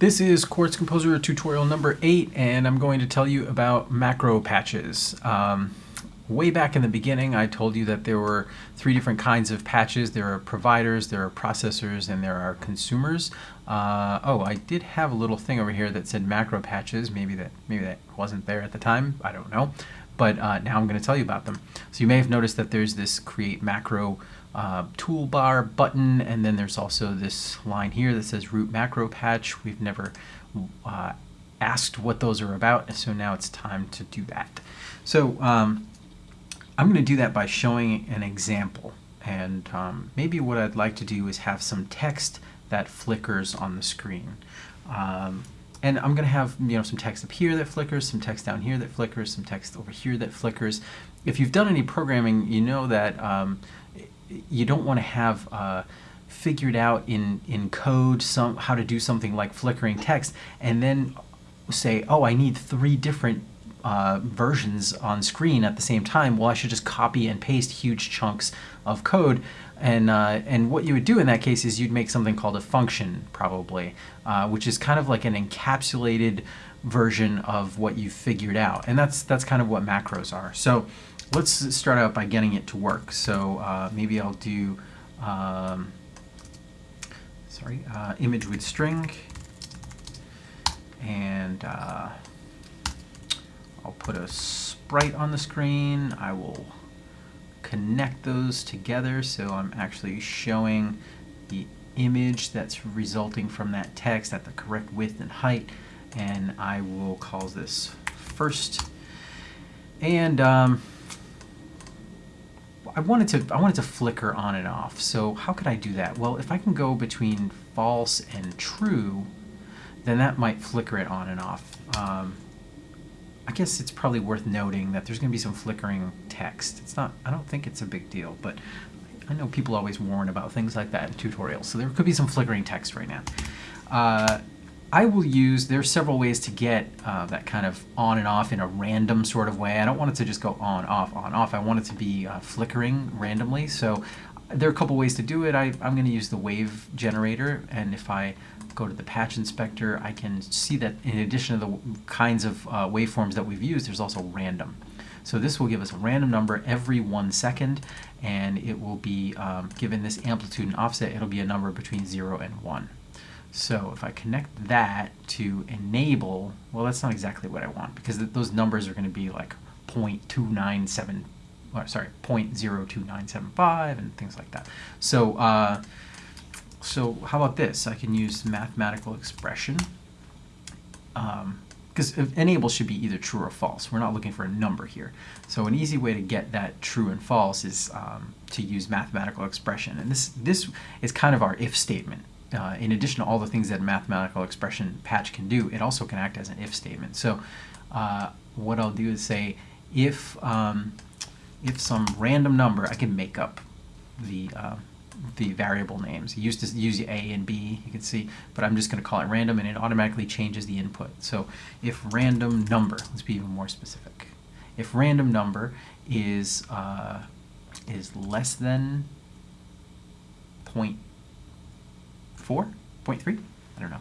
This is Quartz Composer tutorial number 8 and I'm going to tell you about macro patches. Um, way back in the beginning I told you that there were three different kinds of patches. There are providers, there are processors, and there are consumers. Uh, oh, I did have a little thing over here that said macro patches. Maybe that, maybe that wasn't there at the time. I don't know. But uh, now I'm going to tell you about them. So you may have noticed that there's this create macro uh, toolbar button, and then there's also this line here that says root macro patch. We've never uh, asked what those are about, so now it's time to do that. So um, I'm going to do that by showing an example, and um, maybe what I'd like to do is have some text that flickers on the screen. Um, and I'm going to have you know some text up here that flickers, some text down here that flickers, some text over here that flickers. If you've done any programming, you know that um, you don't want to have uh, figured out in, in code some how to do something like flickering text and then say, oh, I need three different uh, versions on screen at the same time, well, I should just copy and paste huge chunks of code. And, uh, and what you would do in that case is you'd make something called a function, probably, uh, which is kind of like an encapsulated version of what you've figured out. And that's, that's kind of what macros are. So let's start out by getting it to work. So uh, maybe I'll do, um, sorry, uh, image with string, and uh, I'll put a sprite on the screen. I will connect those together so I'm actually showing the image that's resulting from that text at the correct width and height and I will call this first and um, I wanted to I wanted to flicker on and off. So how could I do that? Well, if I can go between false and true, then that might flicker it on and off. Um, I guess it's probably worth noting that there's going to be some flickering text. It's not. I don't think it's a big deal, but I know people always warn about things like that in tutorials, so there could be some flickering text right now. Uh, I will use, there's several ways to get uh, that kind of on and off in a random sort of way. I don't want it to just go on, off, on, off. I want it to be uh, flickering randomly. So there are a couple ways to do it. I, I'm going to use the wave generator, and if I go to the patch inspector, I can see that in addition to the kinds of uh, waveforms that we've used, there's also random. So this will give us a random number every one second, and it will be, um, given this amplitude and offset, it'll be a number between 0 and 1. So if I connect that to enable, well, that's not exactly what I want because th those numbers are going to be like 0.297, or sorry, 0.02975 and things like that. So, uh, so how about this? I can use mathematical expression because um, enable should be either true or false. We're not looking for a number here. So an easy way to get that true and false is um, to use mathematical expression. And this, this is kind of our if statement uh, in addition to all the things that mathematical expression patch can do, it also can act as an if statement. So uh, what I'll do is say if um, if some random number, I can make up the uh, the variable names. I used to use A and B, you can see, but I'm just going to call it random and it automatically changes the input. So if random number, let's be even more specific. If random number is uh, is less than point four, point three, I don't know,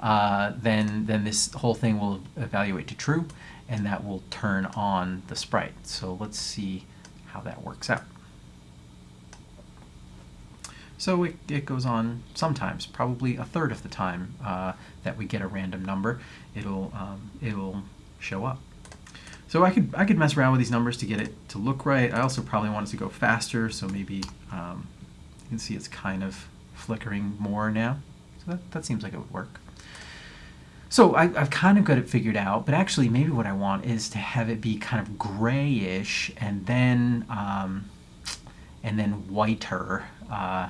uh, then, then this whole thing will evaluate to true, and that will turn on the sprite. So let's see how that works out. So it, it goes on sometimes, probably a third of the time uh, that we get a random number, it'll, um, it'll show up. So I could, I could mess around with these numbers to get it to look right. I also probably want it to go faster, so maybe um, you can see it's kind of flickering more now. So that, that seems like it would work. So I, have kind of got it figured out, but actually maybe what I want is to have it be kind of grayish and then um, and then whiter. Uh,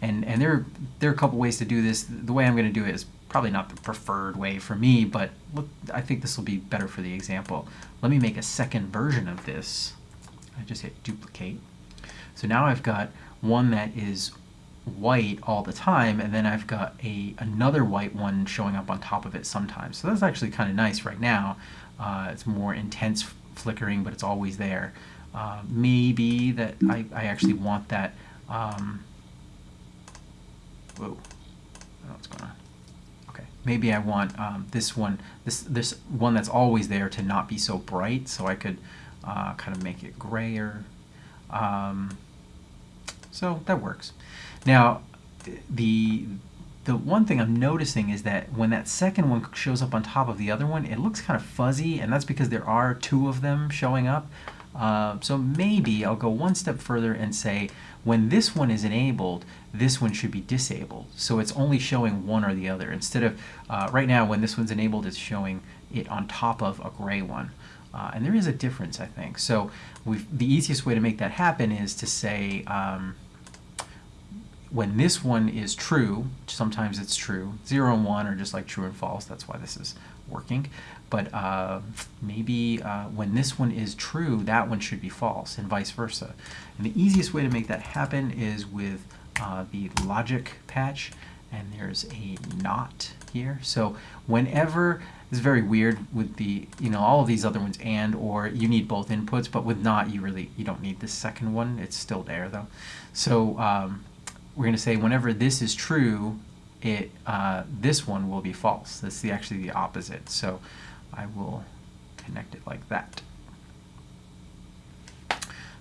and and there, there are a couple ways to do this. The way I'm going to do it is probably not the preferred way for me, but look, I think this will be better for the example. Let me make a second version of this. I just hit duplicate. So now I've got one that is white all the time and then I've got a another white one showing up on top of it sometimes. So that's actually kind of nice right now. Uh, it's more intense flickering but it's always there. Uh, maybe that I, I actually want that um, whoa what's going on. Okay, maybe I want um, this one, this this one that's always there to not be so bright, so I could uh, kind of make it grayer. Um, so that works. Now, the the one thing I'm noticing is that when that second one shows up on top of the other one, it looks kind of fuzzy, and that's because there are two of them showing up. Uh, so maybe I'll go one step further and say when this one is enabled, this one should be disabled. So it's only showing one or the other. Instead of, uh, right now when this one's enabled, it's showing it on top of a gray one. Uh, and there is a difference, I think. So the easiest way to make that happen is to say, um, when this one is true, sometimes it's true, 0 and 1 are just like true and false, that's why this is working. But uh, maybe uh, when this one is true, that one should be false, and vice versa. And the easiest way to make that happen is with uh, the logic patch, and there's a not here. So whenever, it's very weird with the, you know, all of these other ones and or you need both inputs, but with not, you really, you don't need the second one. It's still there though. So um, we're going to say whenever this is true, it uh, this one will be false. That's the, actually the opposite. So I will connect it like that.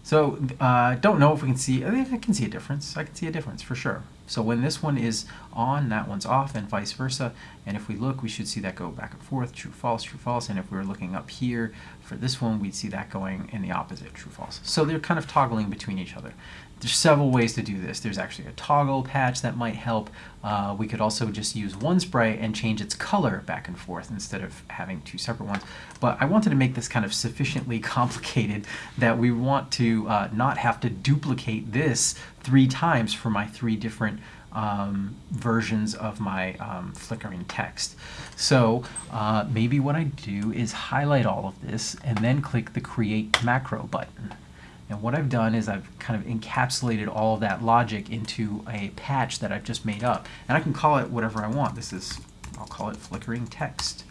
So uh, don't know if we can see, I, I can see a difference. I can see a difference for sure. So when this one is on, that one's off, and vice versa. And if we look, we should see that go back and forth, true, false, true, false. And if we were looking up here for this one, we'd see that going in the opposite, true, false. So they're kind of toggling between each other. There's several ways to do this. There's actually a toggle patch that might help. Uh, we could also just use one sprite and change its color back and forth instead of having two separate ones. But I wanted to make this kind of sufficiently complicated that we want to uh, not have to duplicate this three times for my three different um, versions of my um, flickering text. So uh, maybe what I do is highlight all of this and then click the Create Macro button. And what I've done is I've kind of encapsulated all of that logic into a patch that I've just made up. And I can call it whatever I want. This is, I'll call it flickering text.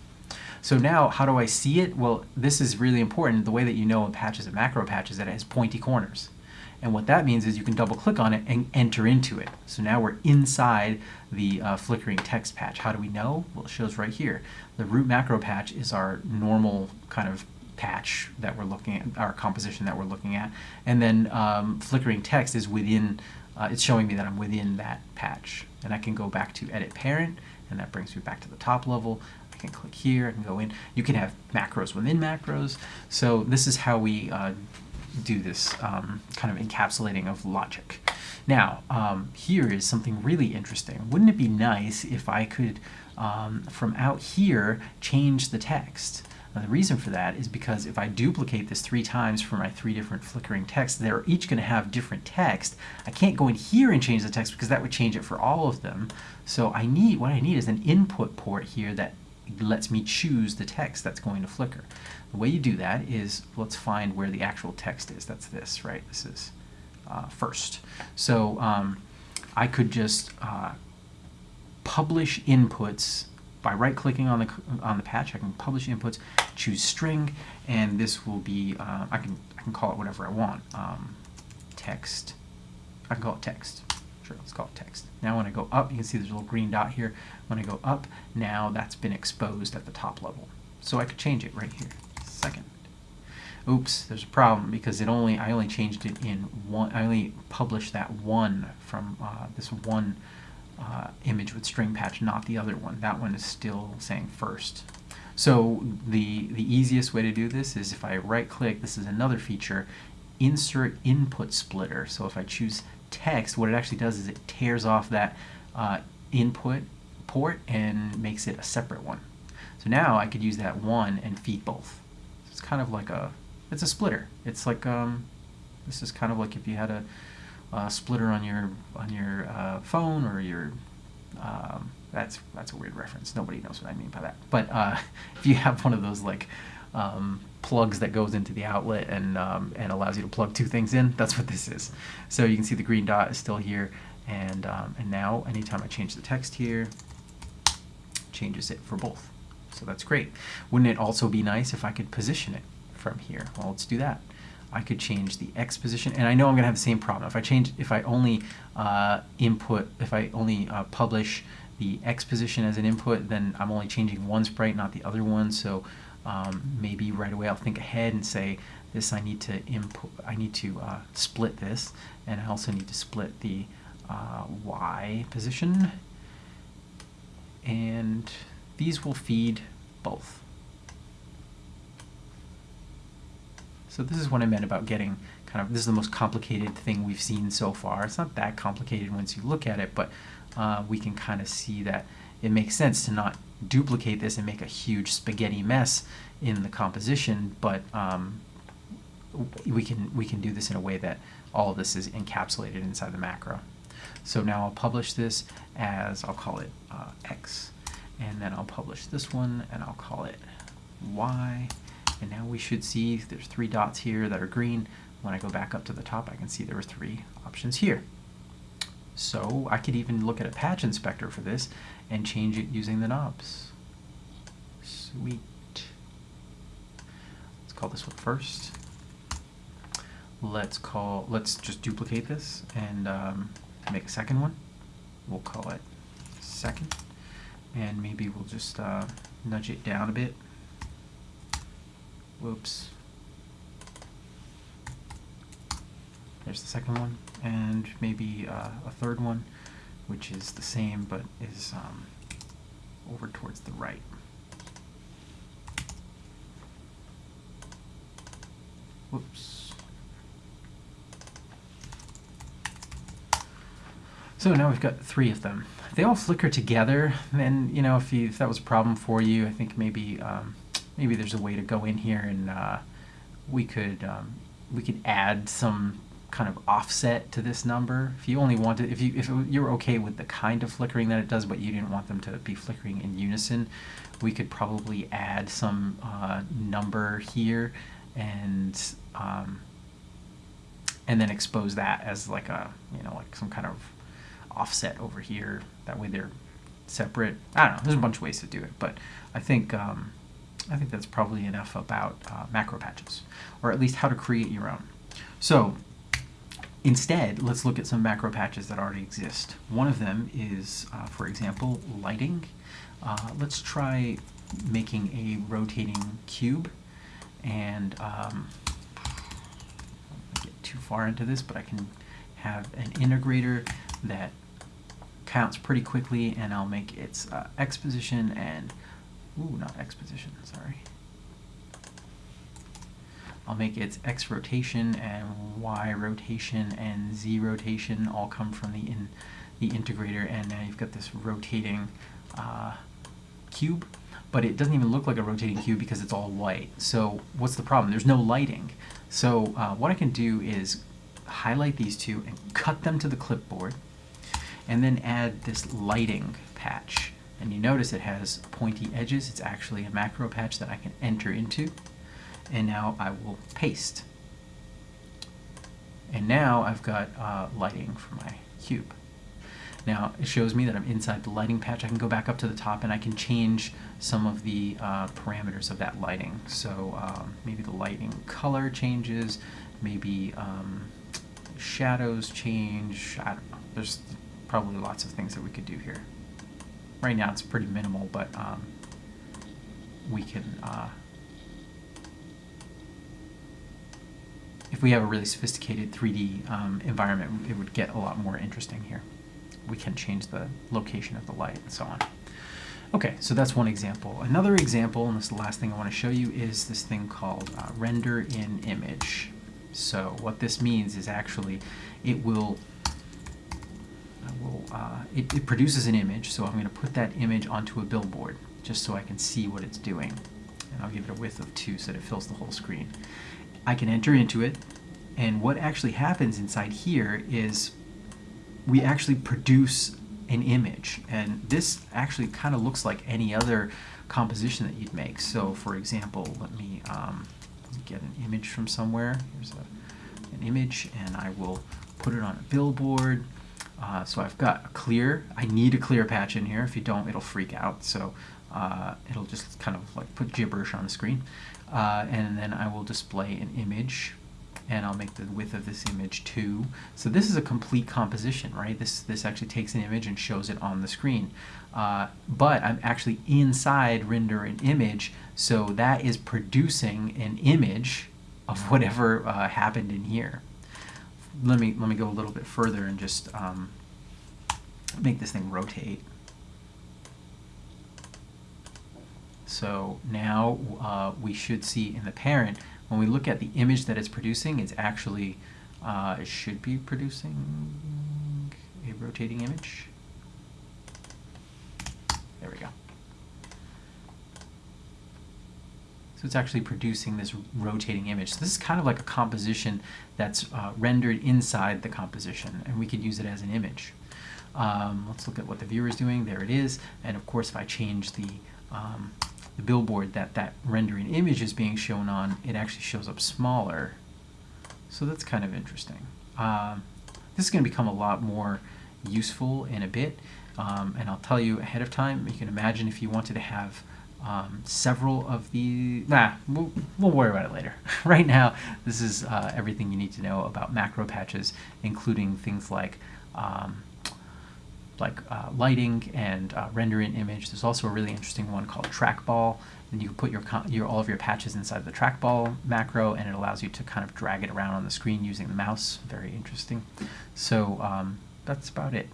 So now, how do I see it? Well, this is really important. The way that you know a patch is a macro patch is that it has pointy corners. And what that means is you can double click on it and enter into it. So now we're inside the uh, flickering text patch. How do we know? Well, it shows right here. The root macro patch is our normal kind of patch that we're looking at, our composition that we're looking at. And then um, flickering text is within, uh, it's showing me that I'm within that patch. And I can go back to edit parent, and that brings me back to the top level. I can click here, can go in. You can have macros within macros. So this is how we uh, do this um, kind of encapsulating of logic. Now, um, here is something really interesting. Wouldn't it be nice if I could, um, from out here, change the text? Now, the reason for that is because if I duplicate this three times for my three different flickering texts, they're each going to have different text. I can't go in here and change the text because that would change it for all of them. So I need, what I need is an input port here that lets me choose the text that's going to flicker. The way you do that is, let's find where the actual text is. That's this, right? This is uh, first. So um, I could just uh, publish inputs by right-clicking on the on the patch, I can publish inputs, choose string, and this will be uh, I can I can call it whatever I want. Um, text. I can call it text. Sure, let's call it text. Now when I go up, you can see there's a little green dot here. When I go up, now that's been exposed at the top level. So I could change it right here. Second. Oops, there's a problem because it only I only changed it in one. I only published that one from uh, this one uh, image with string patch, not the other one. That one is still saying first. So the, the easiest way to do this is if I right click, this is another feature, insert input splitter. So if I choose text, what it actually does is it tears off that uh, input port and makes it a separate one. So now I could use that one and feed both. It's kind of like a, it's a splitter. It's like, um, this is kind of like if you had a, uh, splitter on your on your uh, phone or your um, that's that's a weird reference. Nobody knows what I mean by that. But uh, if you have one of those like um, plugs that goes into the outlet and um, and allows you to plug two things in, that's what this is. So you can see the green dot is still here, and um, and now anytime I change the text here, changes it for both. So that's great. Wouldn't it also be nice if I could position it from here? Well, let's do that. I could change the X position, and I know I'm going to have the same problem. If I change, if I only uh, input, if I only uh, publish the X position as an input, then I'm only changing one sprite, not the other one. So um, maybe right away I'll think ahead and say, this I need to input, I need to uh, split this, and I also need to split the uh, Y position, and these will feed both. So this is what I meant about getting kind of, this is the most complicated thing we've seen so far. It's not that complicated once you look at it, but uh, we can kind of see that it makes sense to not duplicate this and make a huge spaghetti mess in the composition, but um, we can we can do this in a way that all of this is encapsulated inside the macro. So now I'll publish this as, I'll call it uh, X, and then I'll publish this one and I'll call it Y, and now we should see there's three dots here that are green. When I go back up to the top, I can see there are three options here. So I could even look at a patch inspector for this and change it using the knobs. Sweet. Let's call this one first. Let's call, let's just duplicate this and um, make a second one. We'll call it second. And maybe we'll just uh, nudge it down a bit. Whoops. There's the second one, and maybe uh, a third one, which is the same but is um, over towards the right. Whoops. So now we've got three of them. They all flicker together, and you know if, you, if that was a problem for you, I think maybe um, maybe there's a way to go in here and uh, we could um, we could add some kind of offset to this number. If you only wanted, if you if you're okay with the kind of flickering that it does, but you didn't want them to be flickering in unison, we could probably add some uh, number here and um, and then expose that as like a you know like some kind of offset over here. That way they're separate. I don't know. There's a bunch of ways to do it, but I think um, I think that's probably enough about uh, macro patches, or at least how to create your own. So Instead, let's look at some macro patches that already exist. One of them is, uh, for example, lighting. Uh, let's try making a rotating cube. And um, get too far into this, but I can have an integrator that counts pretty quickly, and I'll make its uh, X position and, ooh, not X position, sorry. I'll make its X rotation and Y rotation and Z rotation all come from the in the integrator and now you've got this rotating uh, cube but it doesn't even look like a rotating cube because it's all white. So what's the problem? There's no lighting. So uh, what I can do is highlight these two and cut them to the clipboard and then add this lighting patch. And you notice it has pointy edges. It's actually a macro patch that I can enter into and now I will paste. And now I've got uh, lighting for my cube. Now it shows me that I'm inside the lighting patch. I can go back up to the top and I can change some of the uh, parameters of that lighting. So um, maybe the lighting color changes, maybe um, shadows change. I don't know. There's probably lots of things that we could do here. Right now it's pretty minimal, but um, we can uh, if we have a really sophisticated 3D um, environment, it would get a lot more interesting here. We can change the location of the light and so on. Okay, so that's one example. Another example, and this is the last thing I want to show you, is this thing called uh, render in image. So what this means is actually it will, will uh, it, it produces an image, so I'm going to put that image onto a billboard just so I can see what it's doing. And I'll give it a width of 2 so that it fills the whole screen. I can enter into it, and what actually happens inside here is we actually produce an image. And this actually kind of looks like any other composition that you'd make. So for example, let me um, get an image from somewhere. Here's a, an image, and I will put it on a billboard. Uh, so I've got a clear, I need a clear patch in here. If you don't, it'll freak out. So uh, it'll just kind of like put gibberish on the screen. Uh, and then I will display an image and I'll make the width of this image 2. So this is a complete composition, right? This, this actually takes an image and shows it on the screen. Uh, but I'm actually inside render an image, so that is producing an image of whatever uh, happened in here. Let me, let me go a little bit further and just um, make this thing rotate. So now uh, we should see in the parent, when we look at the image that it's producing, it's actually, uh, it should be producing a rotating image. There we go. So it's actually producing this rotating image. So this is kind of like a composition that's uh, rendered inside the composition, and we could use it as an image. Um, let's look at what the viewer is doing. There it is. And of course, if I change the, um, the billboard that that rendering image is being shown on, it actually shows up smaller. So that's kind of interesting. Um, this is going to become a lot more useful in a bit. Um, and I'll tell you ahead of time, you can imagine if you wanted to have um, several of the, nah, we'll, we'll, worry about it later. right now, this is uh, everything you need to know about macro patches, including things like um, like uh, lighting and uh, rendering image. There's also a really interesting one called trackball, and you can put your, your all of your patches inside the trackball macro, and it allows you to kind of drag it around on the screen using the mouse. Very interesting. So um, that's about it.